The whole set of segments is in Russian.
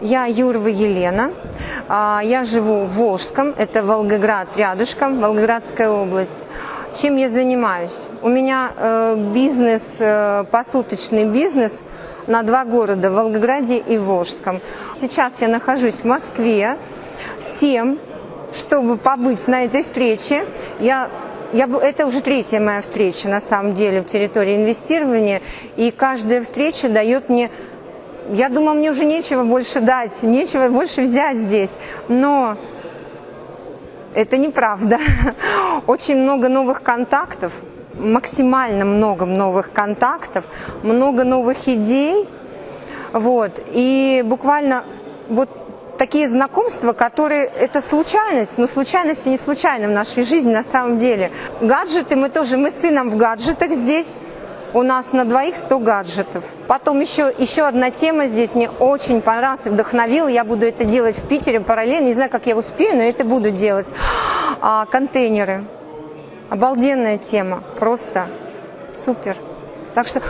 Я Юрова Елена. А, Я живу в Волжском, это Волгоград рядышком, Волгоградская область. Чем я занимаюсь? У меня э, бизнес, э, посуточный бизнес на два города, Волгограде и Волжском. Сейчас я нахожусь в Москве с тем, чтобы побыть на этой встрече. Я я, это уже третья моя встреча, на самом деле, в территории инвестирования. И каждая встреча дает мне... Я думаю, мне уже нечего больше дать, нечего больше взять здесь. Но это неправда. Очень много новых контактов, максимально много новых контактов, много новых идей. Вот. И буквально вот такие знакомства, которые это случайность, но случайность и не случайно в нашей жизни на самом деле. Гаджеты мы тоже, мы с сыном в гаджетах здесь. У нас на двоих 100 гаджетов. Потом еще, еще одна тема здесь мне очень понравилась вдохновила. Я буду это делать в Питере параллельно. Не знаю, как я успею, но это буду делать. А, контейнеры. Обалденная тема. Просто супер. Так что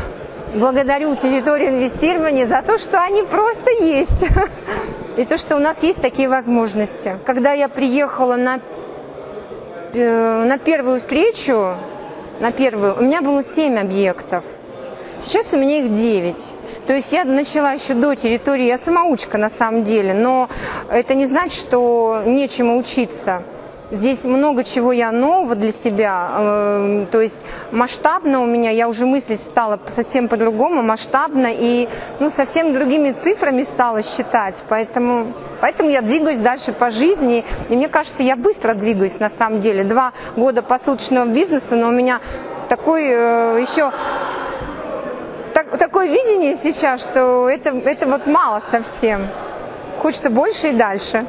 благодарю территорию инвестирования за то, что они просто есть. И то, что у нас есть такие возможности. Когда я приехала на, э, на первую встречу, на первую, у меня было 7 объектов. Сейчас у меня их 9. То есть я начала еще до территории, я самоучка на самом деле, но это не значит, что нечему учиться. Здесь много чего я нового для себя, э, то есть масштабно у меня, я уже мыслить стала совсем по-другому, масштабно и ну, совсем другими цифрами стала считать, поэтому, поэтому я двигаюсь дальше по жизни, и мне кажется, я быстро двигаюсь на самом деле. Два года посуточного бизнеса, но у меня такой э, еще так- такое видение сейчас, что это, это вот мало совсем. Хочется больше и дальше.